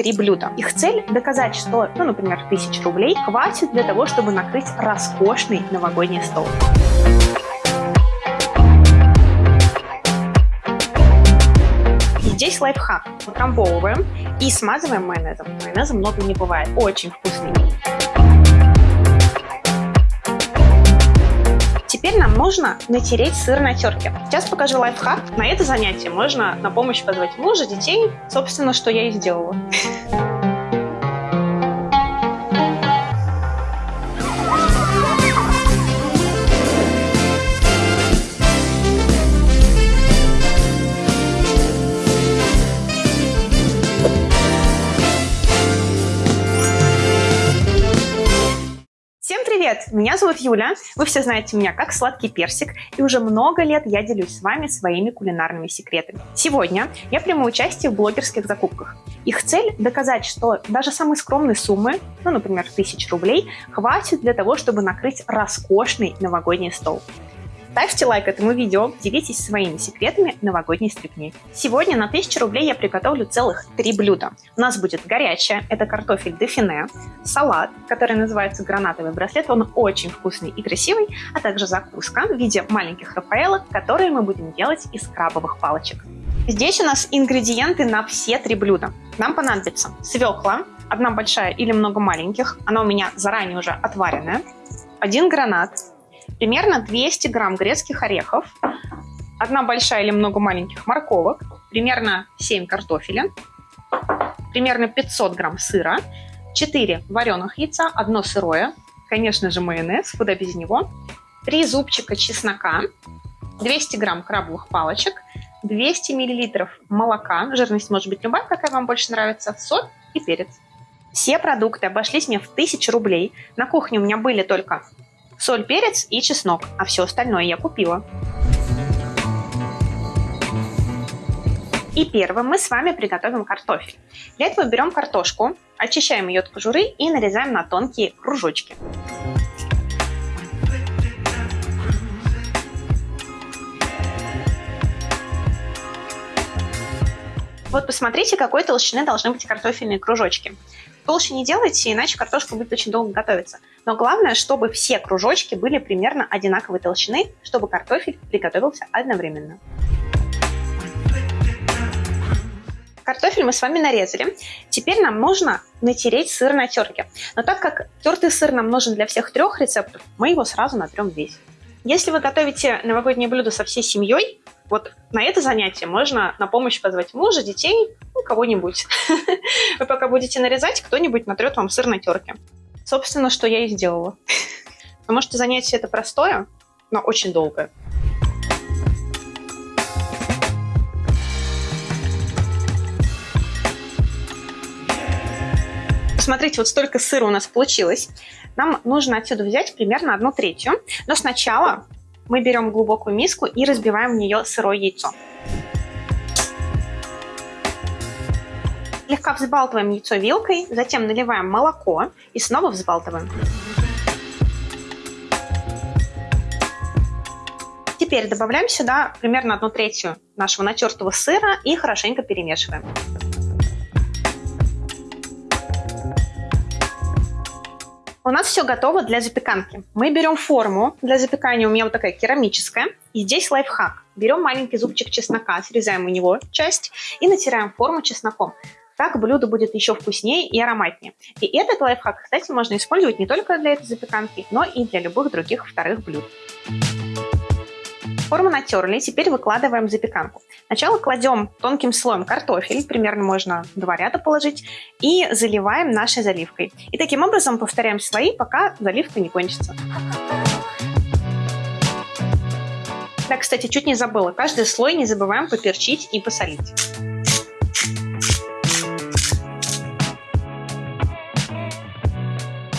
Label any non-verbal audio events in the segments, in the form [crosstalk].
три блюда. Их цель – доказать, что, ну, например, тысяч рублей хватит для того, чтобы накрыть роскошный новогодний стол. Здесь лайфхак. Утрамбовываем и смазываем майонезом. Майонеза много не бывает. Очень вкусный. Теперь нам нужно натереть сыр на терке. Сейчас покажу лайфхак. На это занятие можно на помощь позвать мужа, детей. Собственно, что я и сделала. Привет, меня зовут Юля, вы все знаете меня как Сладкий Персик, и уже много лет я делюсь с вами своими кулинарными секретами. Сегодня я приму участие в блогерских закупках. Их цель – доказать, что даже самые скромные суммы, ну, например, тысяч рублей, хватит для того, чтобы накрыть роскошный новогодний стол. Ставьте лайк этому видео, делитесь своими секретами новогодней стрипни. Сегодня на 1000 рублей я приготовлю целых три блюда. У нас будет горячее, это картофель дефине, салат, который называется гранатовый браслет, он очень вкусный и красивый, а также закуска в виде маленьких рафаэлок, которые мы будем делать из крабовых палочек. Здесь у нас ингредиенты на все три блюда. Нам понадобится свекла, одна большая или много маленьких, она у меня заранее уже отваренная, один гранат, примерно 200 грамм грецких орехов, одна большая или много маленьких морковок, примерно 7 картофеля, примерно 500 грамм сыра, 4 вареных яйца, одно сырое, конечно же майонез, куда без него, 3 зубчика чеснока, 200 грамм крабовых палочек, 200 миллилитров молока, жирность может быть любая, какая вам больше нравится, соль и перец. Все продукты обошлись мне в 1000 рублей. На кухне у меня были только соль, перец и чеснок, а все остальное я купила. И первым мы с вами приготовим картофель. Для этого берем картошку, очищаем ее от кожуры и нарезаем на тонкие кружочки. Вот посмотрите, какой толщины должны быть картофельные кружочки. Толще не делайте, иначе картошка будет очень долго готовиться. Но главное, чтобы все кружочки были примерно одинаковой толщины, чтобы картофель приготовился одновременно. Картофель мы с вами нарезали. Теперь нам нужно натереть сыр на терке. Но так как тертый сыр нам нужен для всех трех рецептов, мы его сразу натрем весь. Если вы готовите новогоднее блюдо со всей семьей, вот на это занятие можно на помощь позвать мужа, детей, ну, кого-нибудь. [laughs] Вы пока будете нарезать, кто-нибудь натрет вам сыр на терке. Собственно, что я и сделала. [laughs] Потому что занятие это простое, но очень долгое. Смотрите, вот столько сыра у нас получилось. Нам нужно отсюда взять примерно одну третью. Но сначала мы берем глубокую миску и разбиваем в нее сырое яйцо. Слегка взбалтываем яйцо вилкой, затем наливаем молоко и снова взбалтываем. Теперь добавляем сюда примерно одну третью нашего натертого сыра и хорошенько перемешиваем. У нас все готово для запеканки. Мы берем форму для запекания, у меня вот такая керамическая. И здесь лайфхак. Берем маленький зубчик чеснока, срезаем у него часть и натираем форму чесноком. Так блюдо будет еще вкуснее и ароматнее. И этот лайфхак, кстати, можно использовать не только для этой запеканки, но и для любых других вторых блюд. Форму натерли, теперь выкладываем запеканку. Сначала кладем тонким слоем картофель, примерно можно два ряда положить, и заливаем нашей заливкой. И таким образом повторяем слои, пока заливка не кончится. Да, кстати, чуть не забыла. Каждый слой не забываем поперчить и посолить.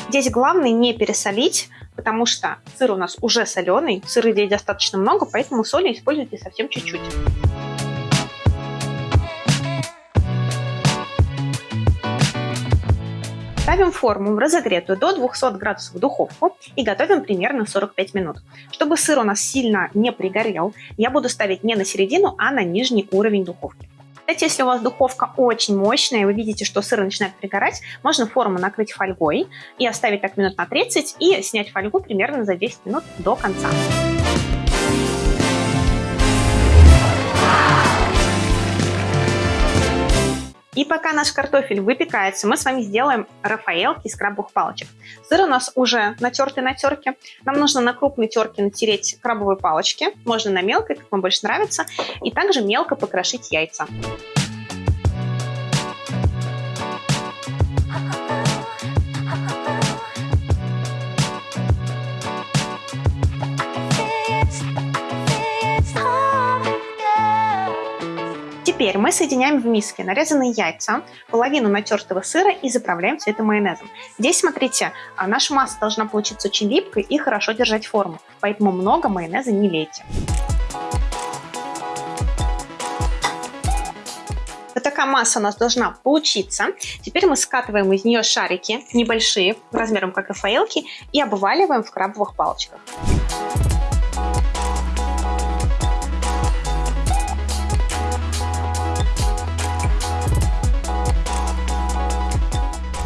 Здесь главное не пересолить, потому что сыр у нас уже соленый, сыра здесь достаточно много, поэтому соли используйте совсем чуть-чуть. Ставим форму в разогретую до 200 градусов духовку и готовим примерно 45 минут. Чтобы сыр у нас сильно не пригорел, я буду ставить не на середину, а на нижний уровень духовки. Кстати, если у вас духовка очень мощная, и вы видите, что сыр начинает пригорать, можно форму накрыть фольгой и оставить так минут на 30 и снять фольгу примерно за 10 минут до конца. И пока наш картофель выпекается, мы с вами сделаем рафаэлки из крабовых палочек. Сыр у нас уже натертый на терке. Нам нужно на крупной терке натереть крабовые палочки. Можно на мелкой, как вам больше нравится. И также мелко покрошить яйца. Теперь мы соединяем в миске нарезанные яйца, половину натертого сыра и заправляем все это майонезом. Здесь, смотрите, а, наша масса должна получиться очень липкой и хорошо держать форму, поэтому много майонеза не лейте. Вот такая масса у нас должна получиться. Теперь мы скатываем из нее шарики, небольшие, размером как рафаэлки, и обваливаем в крабовых палочках.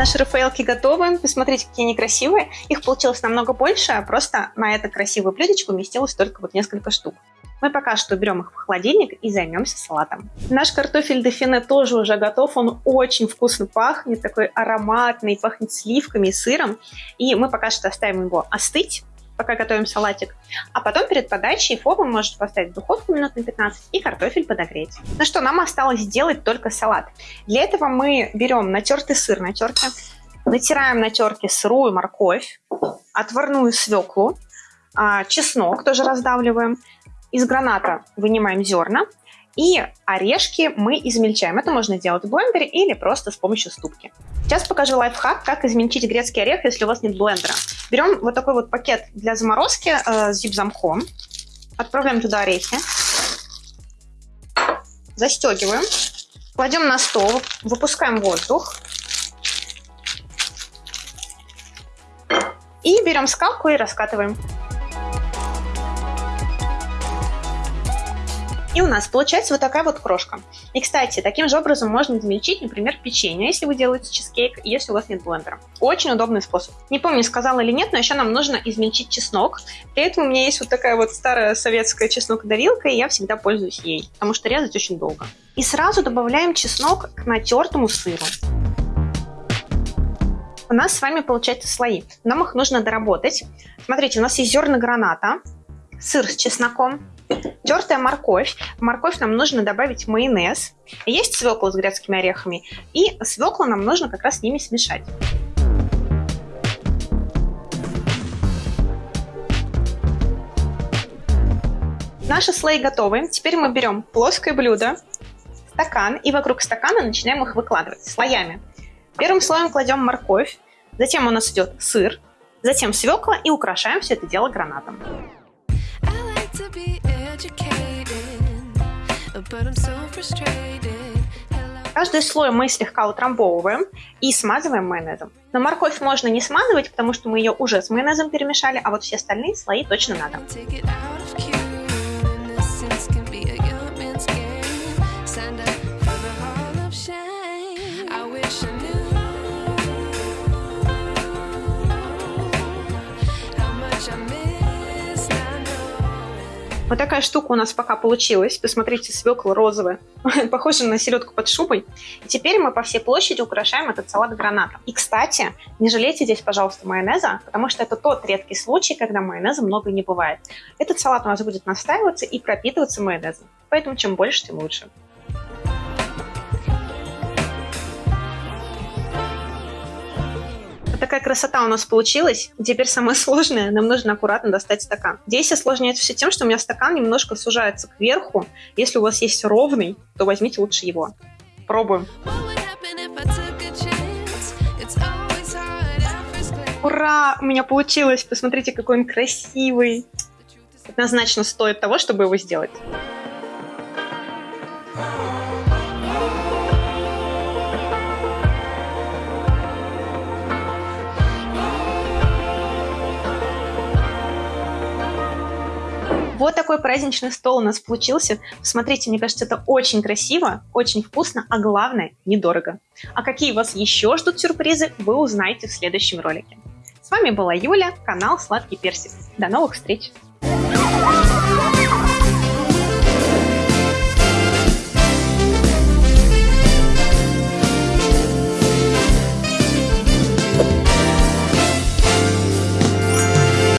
Наши рафаэлки готовы. Посмотрите, какие они красивые. Их получилось намного больше, а просто на это красивую блюдечко уместилось только вот несколько штук. Мы пока что берем их в холодильник и займемся салатом. Наш картофель дефине тоже уже готов. Он очень вкусно пахнет, такой ароматный, пахнет сливками и сыром. И мы пока что оставим его остыть пока готовим салатик. А потом перед подачей форму можете поставить в духовку минут на 15 и картофель подогреть. Ну что, нам осталось сделать только салат. Для этого мы берем натертый сыр на терке, натираем на терке сырую морковь, отварную свеклу, а, чеснок тоже раздавливаем, из граната вынимаем зерна, и орешки мы измельчаем. Это можно делать в блендере или просто с помощью ступки. Сейчас покажу лайфхак, как измельчить грецкий орех, если у вас нет блендера. Берем вот такой вот пакет для заморозки э, с зип-замком, отправляем туда орехи, застегиваем, кладем на стол, выпускаем воздух и берем скалку и раскатываем. И у нас получается вот такая вот крошка. И, кстати, таким же образом можно измельчить, например, печенье, если вы делаете чизкейк, если у вас нет блендера. Очень удобный способ. Не помню, сказала или нет, но еще нам нужно измельчить чеснок. Для этого у меня есть вот такая вот старая советская чеснокодавилка, и я всегда пользуюсь ей, потому что резать очень долго. И сразу добавляем чеснок к натертому сыру. У нас с вами получаются слои. Нам их нужно доработать. Смотрите, у нас есть зерна граната, сыр с чесноком, Тертая морковь. В морковь нам нужно добавить майонез. Есть свекла с грецкими орехами. И свеклу нам нужно как раз с ними смешать. Наши слои готовы. Теперь мы берем плоское блюдо, стакан, и вокруг стакана начинаем их выкладывать слоями. Первым слоем кладем морковь, затем у нас идет сыр, затем свекла и украшаем все это дело гранатом. Каждый слой мы слегка утрамбовываем и смазываем майонезом. Но морковь можно не смазывать, потому что мы ее уже с майонезом перемешали, а вот все остальные слои точно надо. Вот такая штука у нас пока получилась. Посмотрите, свекла розовая. [laughs] Похоже на селедку под шубой. И теперь мы по всей площади украшаем этот салат гранатом. И, кстати, не жалейте здесь, пожалуйста, майонеза, потому что это тот редкий случай, когда майонеза много не бывает. Этот салат у нас будет настаиваться и пропитываться майонезом. Поэтому чем больше, тем лучше. Такая красота у нас получилась. Теперь самое [laughs] сложное, нам нужно аккуратно достать стакан. Здесь осложняется все тем, что у меня стакан немножко сужается кверху. Если у вас есть ровный, то возьмите лучше его. Пробуем. Ура! У меня получилось! Посмотрите, какой он красивый! Однозначно стоит того, чтобы его сделать. Праздничный стол у нас получился. Посмотрите, мне кажется, это очень красиво, очень вкусно, а главное, недорого. А какие вас еще ждут сюрпризы, вы узнаете в следующем ролике. С вами была Юля, канал Сладкий Персик. До новых встреч! Thank you.